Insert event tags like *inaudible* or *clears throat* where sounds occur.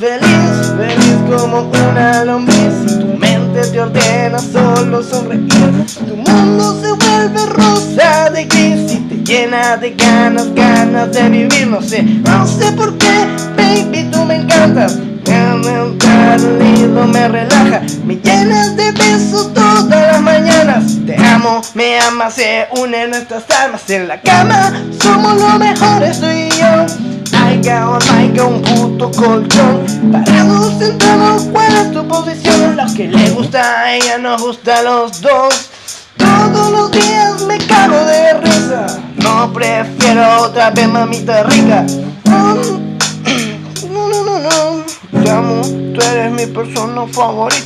feliz, feliz como una lombriz. Tu mente te ordena solo sonreír. Tu mundo se vuelve rosa de gris Y te llena de ganas, ganas de vivir. No sé, no sé por qué, baby, tú me encantas me relaja. Me llenas de besos todas las mañanas. Te amo, me amas, se unen nuestras almas. En la cama somos los mejores tú y yo. Aiga o no un puto colchón. Parados sentados, ¿cuál es tu posición? Lo que le gusta a ella nos gusta a los dos. Todos los días me cago de risa. No prefiero otra vez mamita rica. *clears throat* No, no, no, no. Te amo, tú eres mi persona favorita